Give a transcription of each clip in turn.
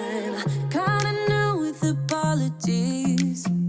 I'm kinda new with apologies.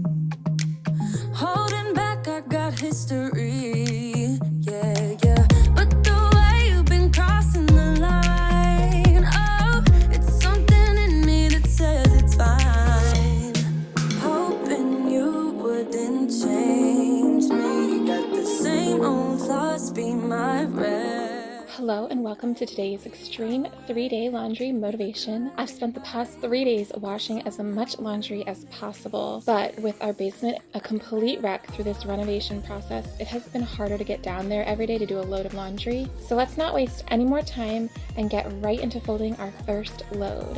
Welcome to today's extreme three day laundry motivation. I've spent the past three days washing as much laundry as possible, but with our basement a complete wreck through this renovation process, it has been harder to get down there every day to do a load of laundry. So let's not waste any more time and get right into folding our first load.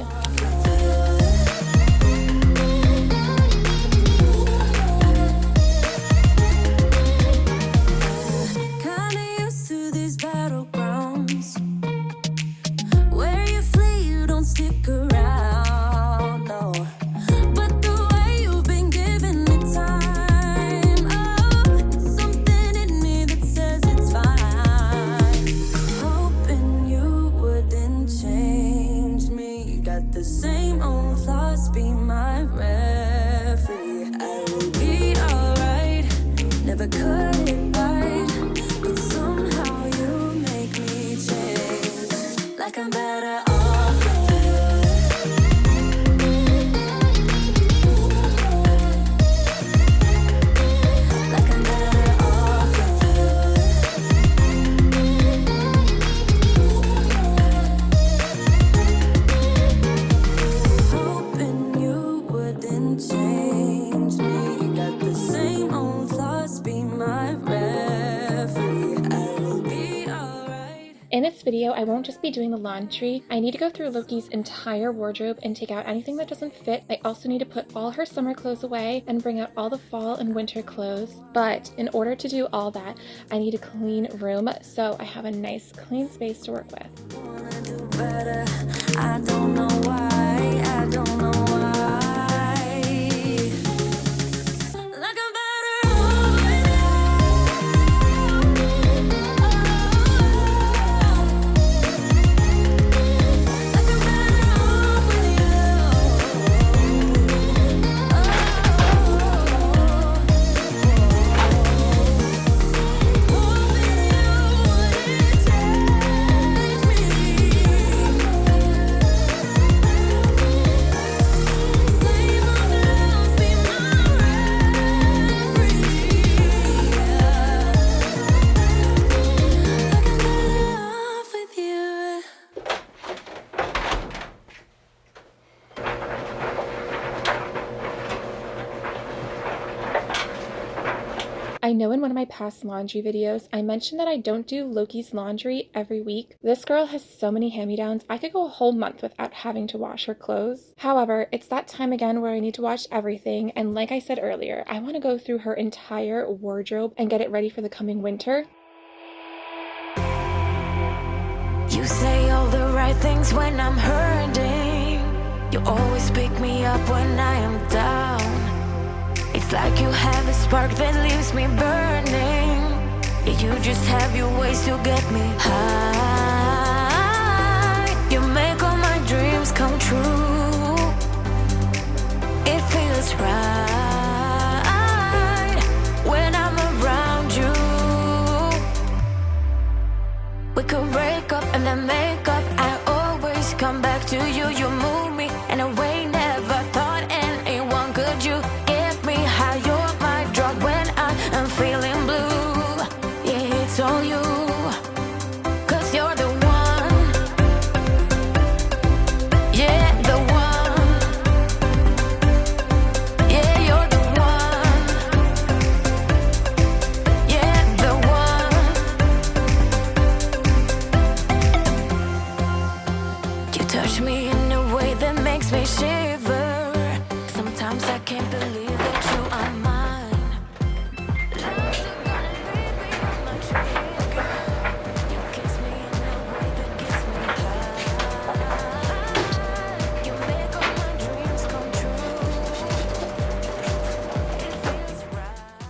Just be doing the laundry. I need to go through Loki's entire wardrobe and take out anything that doesn't fit. I also need to put all her summer clothes away and bring out all the fall and winter clothes. But in order to do all that, I need a clean room so I have a nice clean space to work with. One of my past laundry videos, I mentioned that I don't do Loki's laundry every week. This girl has so many hand-me-downs, I could go a whole month without having to wash her clothes. However, it's that time again where I need to wash everything, and like I said earlier, I want to go through her entire wardrobe and get it ready for the coming winter. You say all the right things when I'm hurting. You always pick me up when I am down. It's like you have a spark that leaves me burning. Yeah, you just have your ways to get me high. You make all my dreams come true. It feels right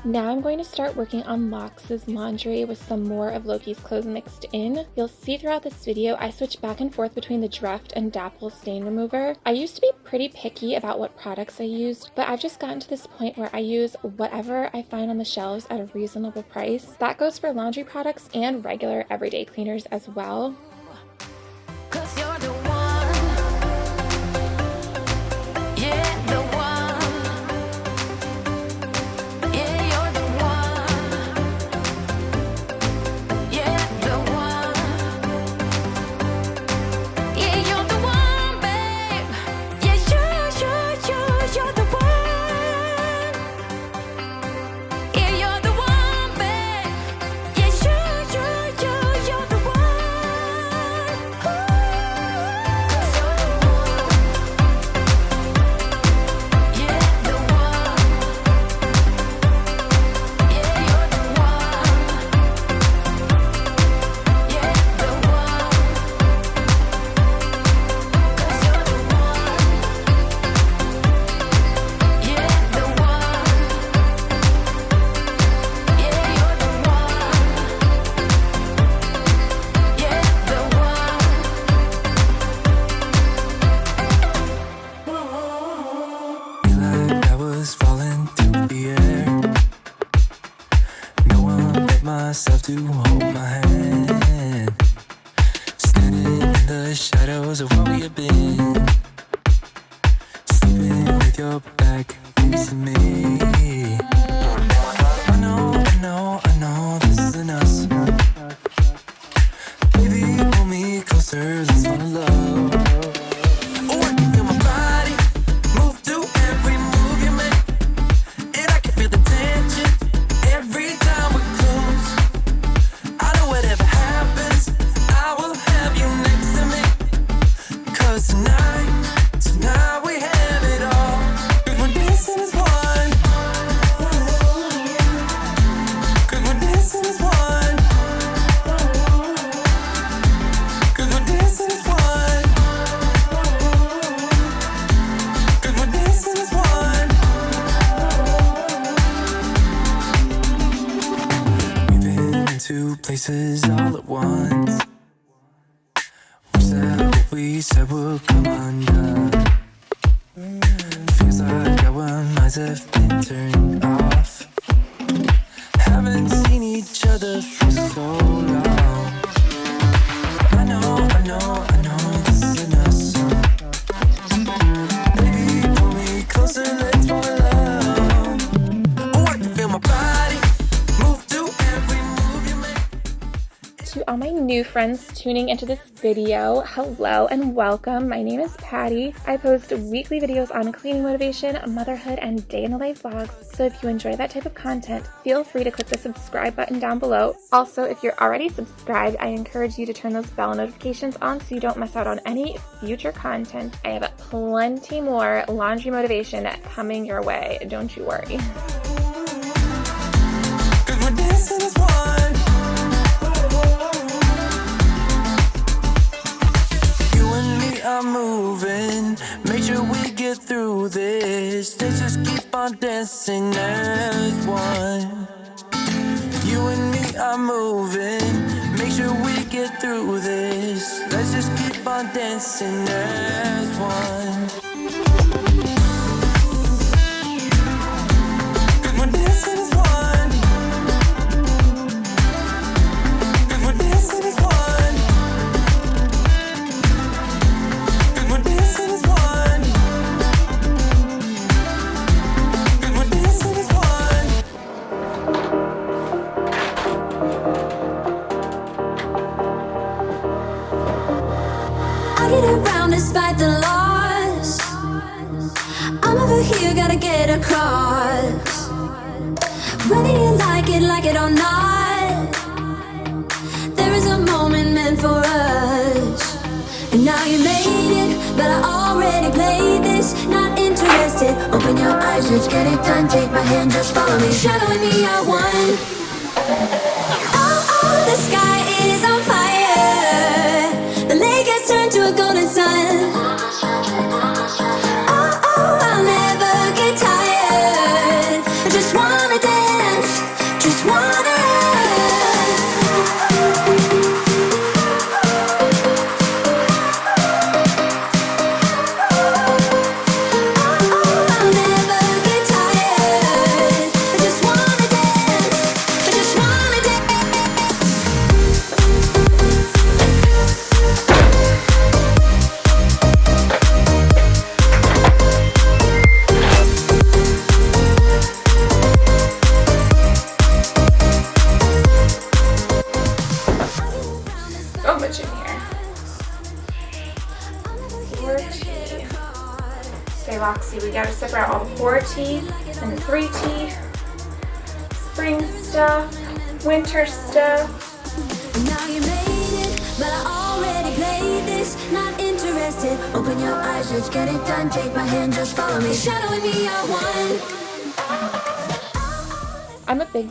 Now I'm going to start working on Lox's laundry with some more of Loki's clothes mixed in. You'll see throughout this video I switch back and forth between the Dreft and Dapple stain remover. I used to be pretty picky about what products I used, but I've just gotten to this point where I use whatever I find on the shelves at a reasonable price. That goes for laundry products and regular everyday cleaners as well. Places all at once. Wish that what we said would come undone. Feels like our minds have been turned friends tuning into this video, hello and welcome. My name is Patty. I post weekly videos on cleaning motivation, motherhood, and day in the life vlogs. So if you enjoy that type of content, feel free to click the subscribe button down below. Also, if you're already subscribed, I encourage you to turn those bell notifications on so you don't miss out on any future content. I have plenty more laundry motivation coming your way. Don't you worry. We get through this. Let's just keep on dancing as one. You and me are moving. Make sure we get through this. Let's just keep on dancing as one. Not interested. Open your eyes, let's get it done. Take my hand, just follow me. Shadowing me, I won.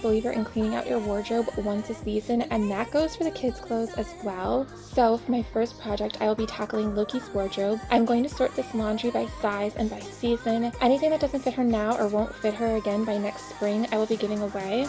Believer in cleaning out your wardrobe once a season, and that goes for the kids' clothes as well. So, for my first project, I will be tackling Loki's wardrobe. I'm going to sort this laundry by size and by season. Anything that doesn't fit her now or won't fit her again by next spring, I will be giving away.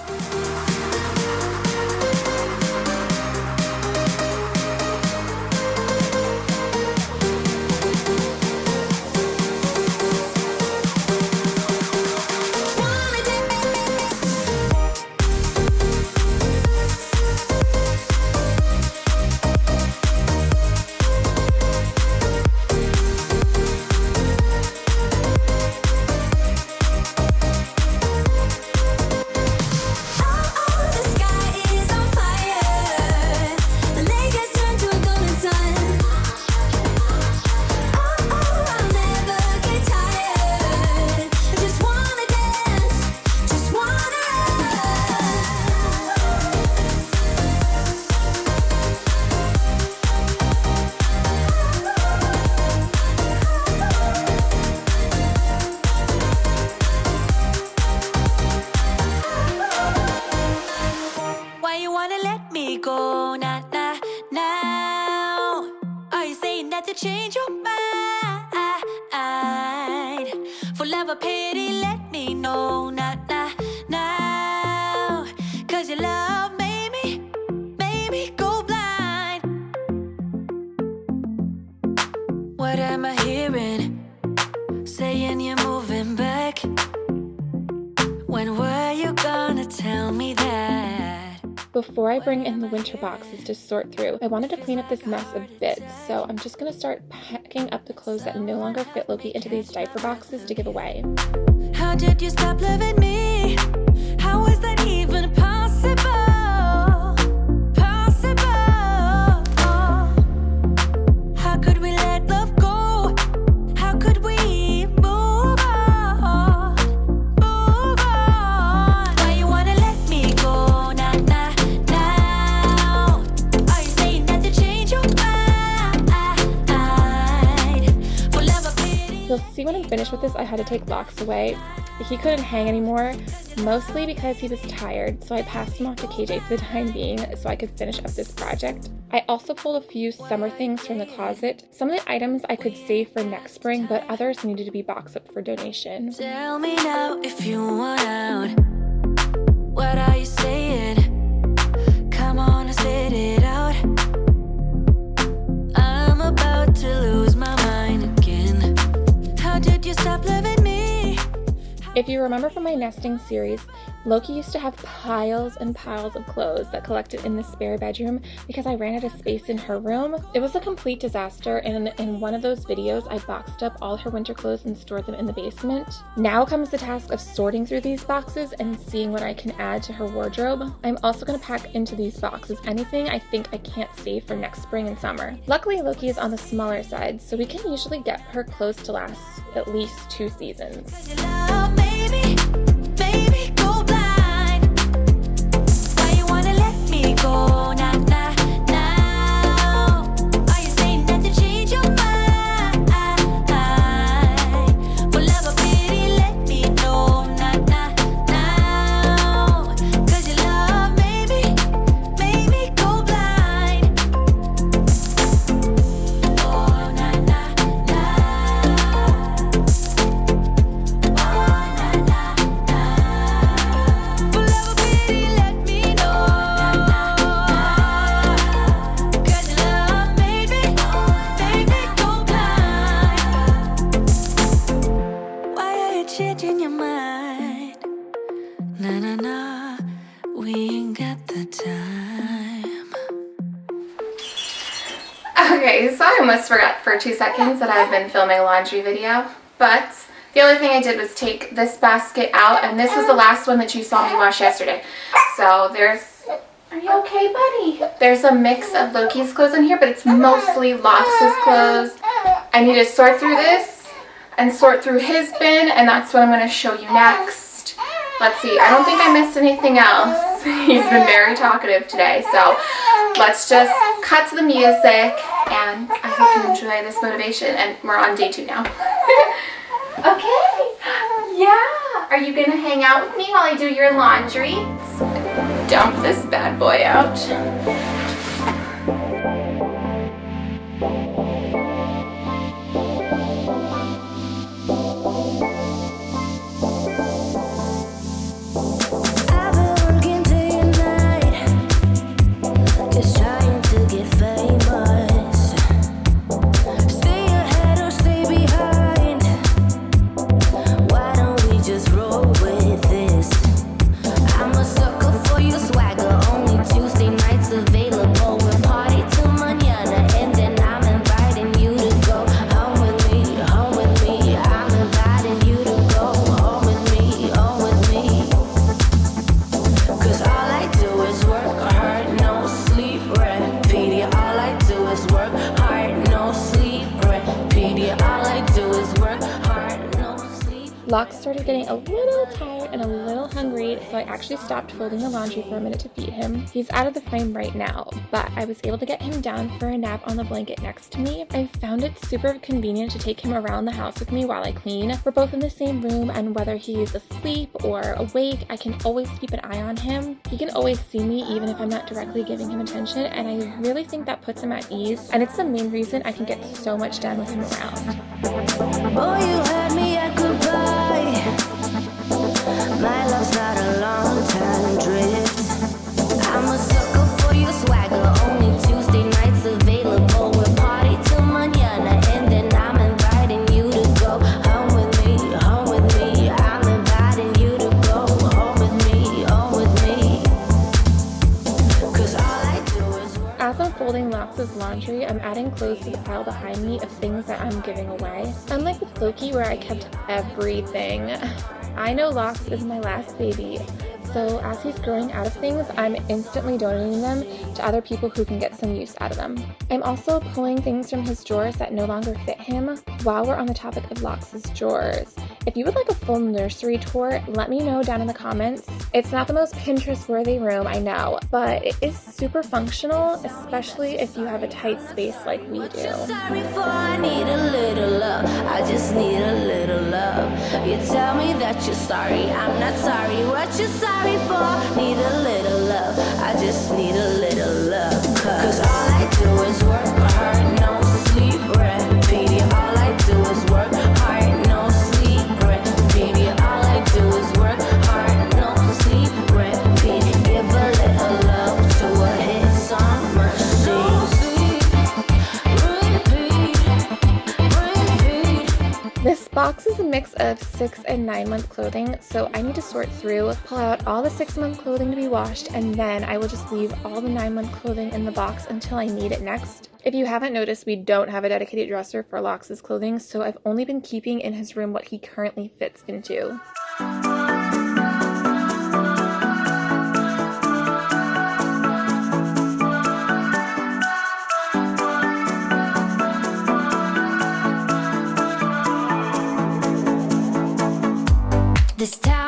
To change your mind? For love or pity, let me know now, now, now. Before I bring in the winter boxes to sort through, I wanted to clean up this mess a bit, so I'm just going to start packing up the clothes that no longer fit Loki into these diaper boxes to give away. How did you stop loving me? When I'm finished with this, I had to take Lox away. He couldn't hang anymore, mostly because he was tired, so I passed him off to KJ for the time being so I could finish up this project. I also pulled a few summer things from the closet. Some of the items I could save for next spring, but others needed to be boxed up for donation. Tell me now if you want out. What are you saying? Come on spit it If you remember from my nesting series, Loki used to have piles and piles of clothes that collected in the spare bedroom because I ran out of space in her room. It was a complete disaster, and in one of those videos, I boxed up all her winter clothes and stored them in the basement. Now comes the task of sorting through these boxes and seeing what I can add to her wardrobe. I'm also going to pack into these boxes anything I think I can't save for next spring and summer. Luckily, Loki is on the smaller side, so we can usually get her clothes to last at least two seasons. Let for two seconds that I've been filming a laundry video, but the only thing I did was take this basket out, and this was the last one that you saw me wash yesterday. So there's, are you okay, buddy? There's a mix of Loki's clothes in here, but it's mostly Lox's clothes I need to sort through this and sort through his bin and that's what I'm going to show you next. Let's see, I don't think I missed anything else. He's been very talkative today, so let's just cut to the music and I hope you enjoy this motivation and we're on day two now. okay, yeah. Are you gonna hang out with me while I do your laundry? Dump this bad boy out. Stopped folding the laundry for a minute to feed him. He's out of the frame right now, but I was able to get him down for a nap on the blanket next to me. I found it super convenient to take him around the house with me while I clean. We're both in the same room, and whether he's asleep or awake, I can always keep an eye on him. He can always see me even if I'm not directly giving him attention, and I really think that puts him at ease, and it's the main reason I can get so much done with him around. Boy, laundry, I'm adding clothes to the pile behind me of things that I'm giving away. Unlike with Loki, where I kept everything, I know Lox is my last baby, so as he's growing out of things, I'm instantly donating them to other people who can get some use out of them. I'm also pulling things from his drawers that no longer fit him while we're on the topic of Lox's drawers. If you would like a full nursery tour, let me know down in the comments. It's not the most Pinterest worthy room, I know, but it is super functional, especially if you have a tight space like we do. I need a little love. I just need a little love. You tell me that you're sorry. I'm not sorry. What you sorry for? Need a little love. I just need a little love. Cause all box is a mix of six and nine month clothing, so I need to sort through, pull out all the six month clothing to be washed, and then I will just leave all the nine month clothing in the box until I need it next. If you haven't noticed, we don't have a dedicated dresser for Lox's clothing, so I've only been keeping in his room what he currently fits into. This town's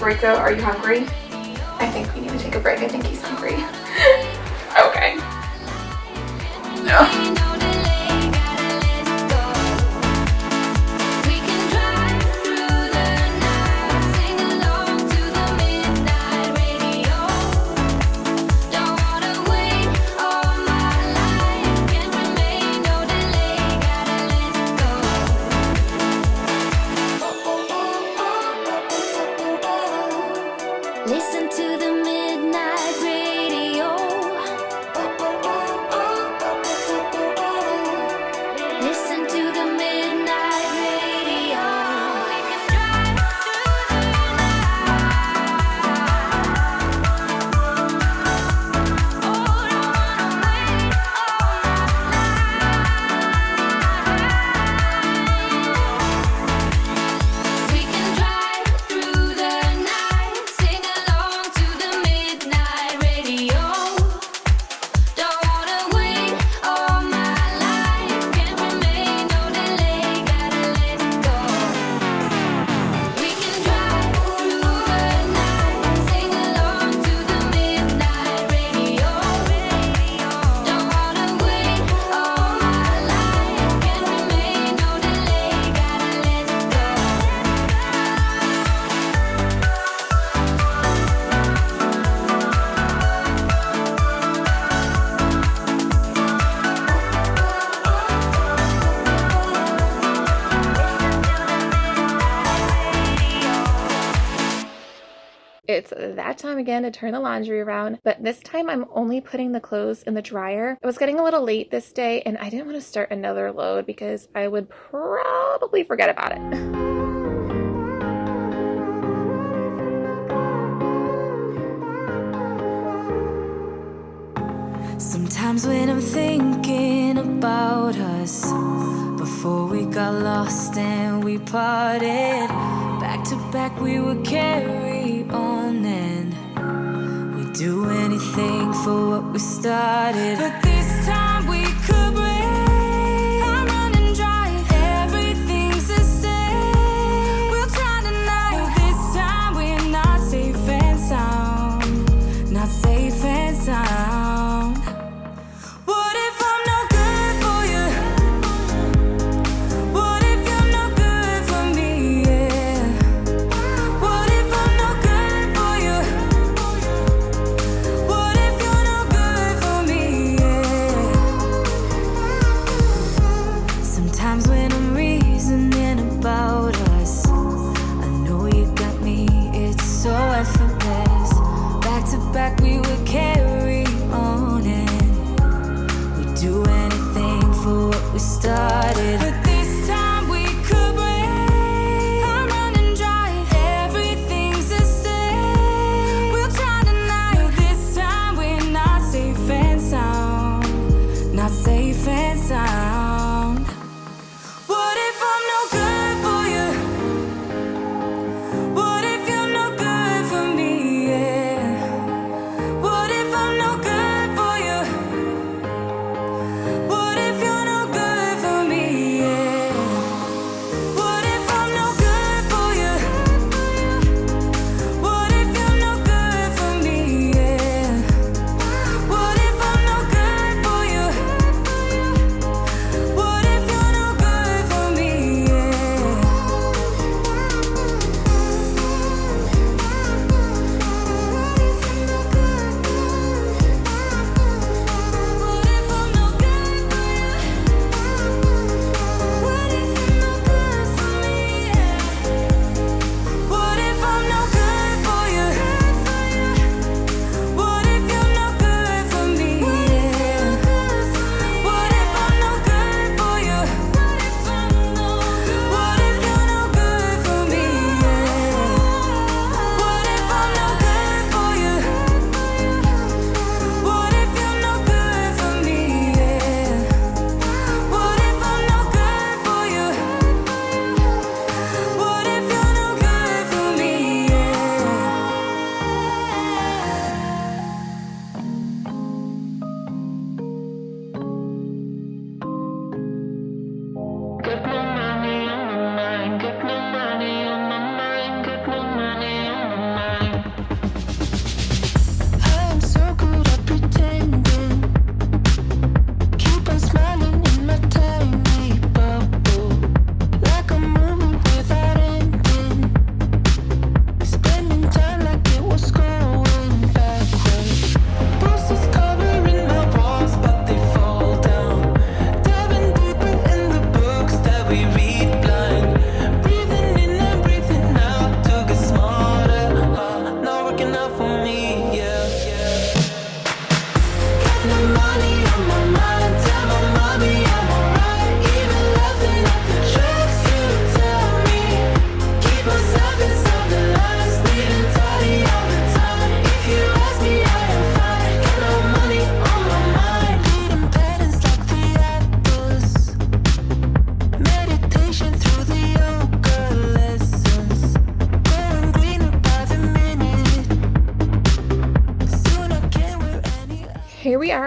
though? Are you hungry? I think we need to take a break. I think he's hungry. Again to turn the laundry around, but this time I'm only putting the clothes in the dryer. It was getting a little late this day and I didn't want to start another load because I would probably forget about it. Sometimes when I'm thinking about us Before we got lost and we parted Back to back we were We'd do anything for what we started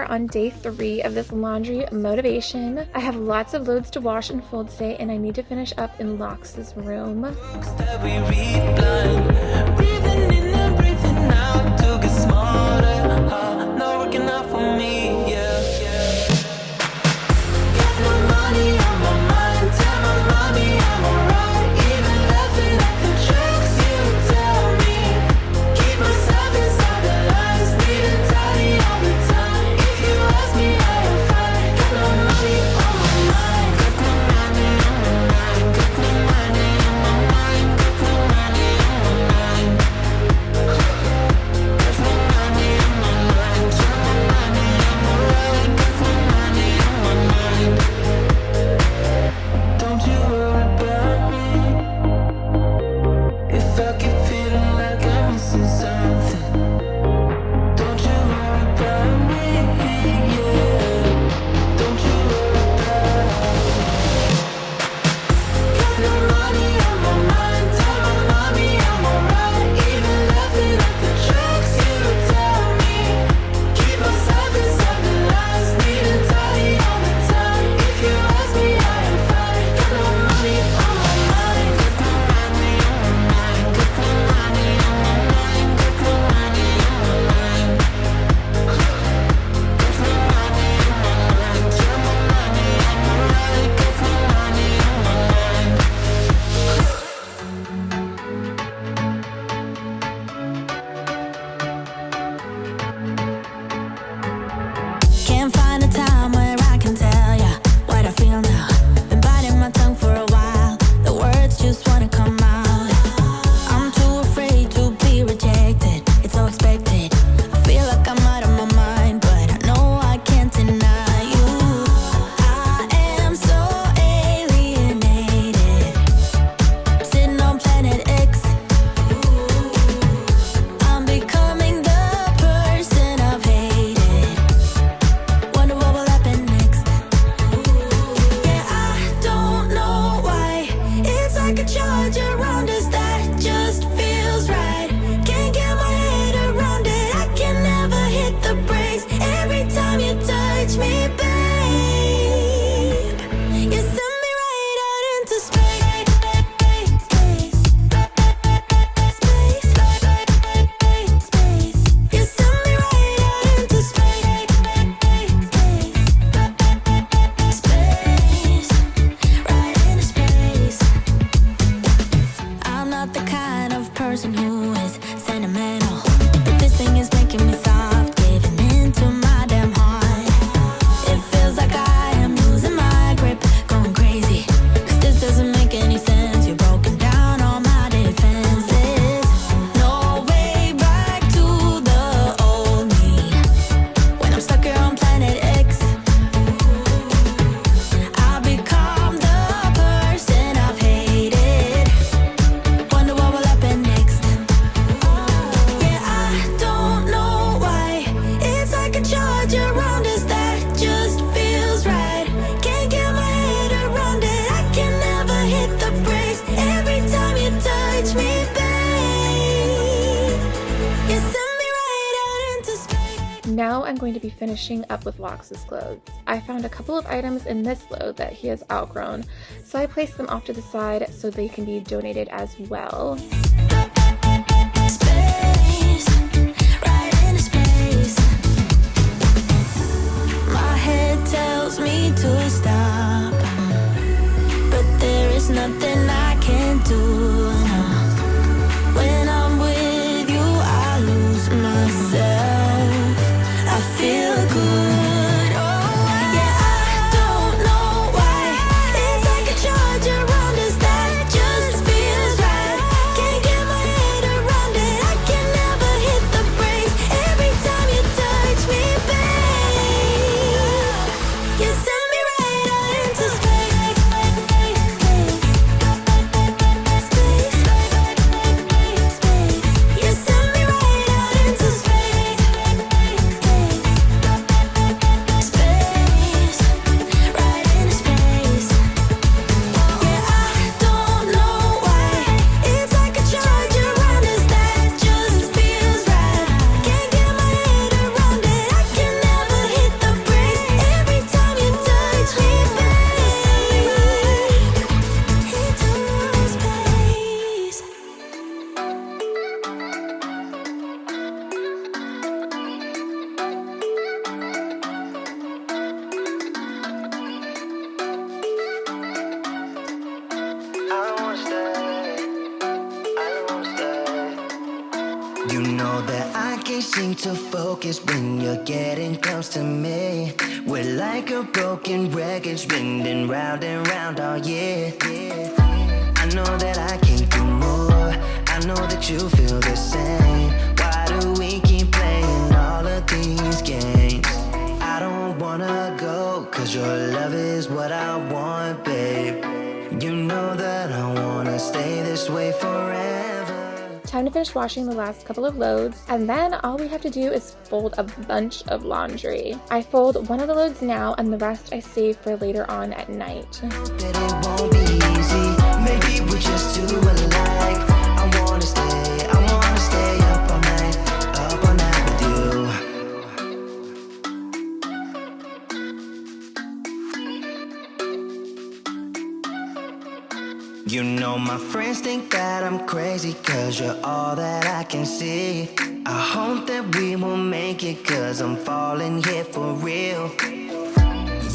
on day three of this laundry motivation. I have lots of loads to wash and fold today and I need to finish up in Lox's room. finishing up with Lox's clothes. I found a couple of items in this load that he has outgrown, so I placed them off to the side so they can be donated as well. nothing finished washing the last couple of loads, and then all we have to do is fold a bunch of laundry. I fold one of the loads now, and the rest I save for later on at night. You know my friends think that I'm crazy Cause you're all that I can see. I hope that we will make it Cause I'm falling here for real.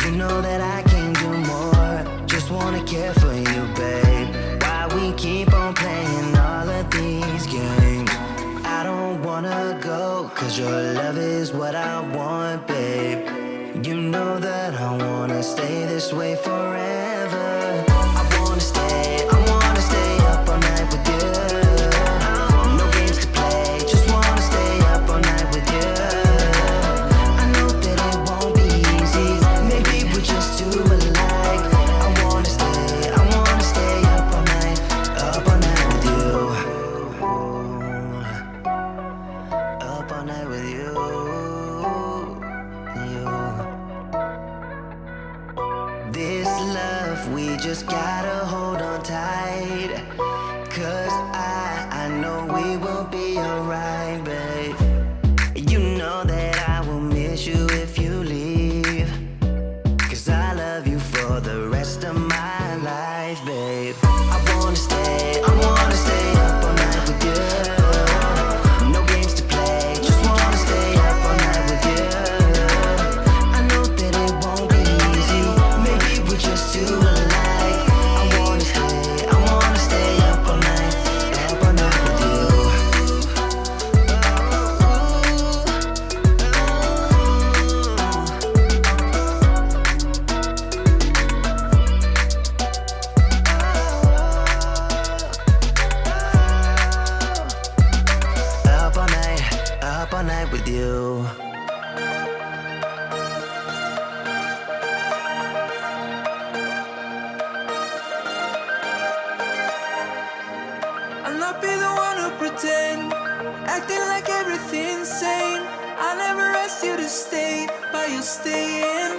You know that I can do more. Just wanna care for you, babe. Why we keep on playing all of these games? I don't wanna go Cause your love is what I want, babe. You know that I wanna stay this way forever. you. I'll not be the one who pretend, acting like everything's sane. I never asked you to stay, but you're staying.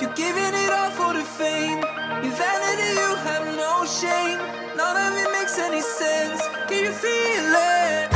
You're giving it all for the fame. your vanity, you have no shame. None of it makes any sense. Can you feel it?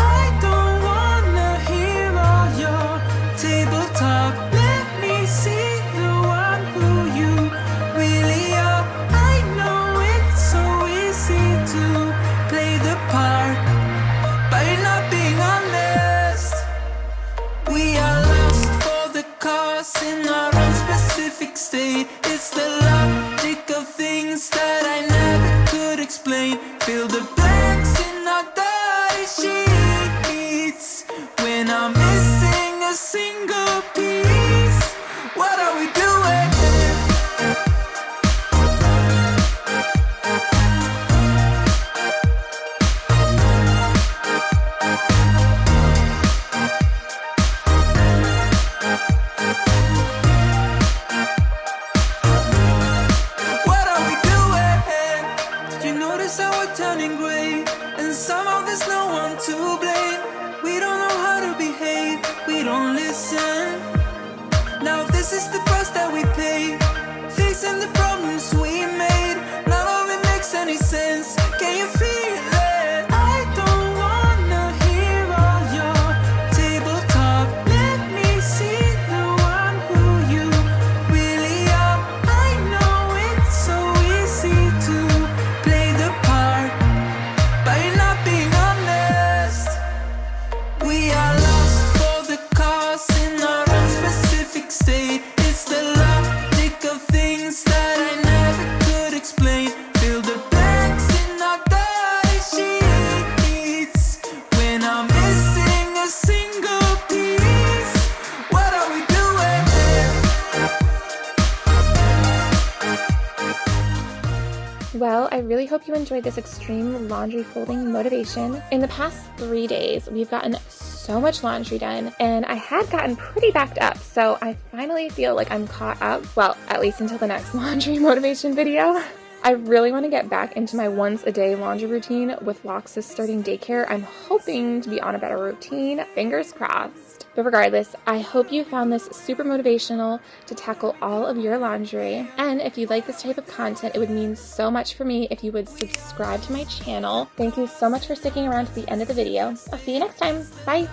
Well, I really hope you enjoyed this extreme laundry folding motivation. In the past three days, we've gotten so much laundry done, and I had gotten pretty backed up, so I finally feel like I'm caught up. Well, at least until the next laundry motivation video. I really want to get back into my once a day laundry routine with Lox's starting daycare. I'm hoping to be on a better routine. Fingers crossed. But regardless, I hope you found this super motivational to tackle all of your laundry. And if you like this type of content, it would mean so much for me if you would subscribe to my channel. Thank you so much for sticking around to the end of the video. I'll see you next time. Bye.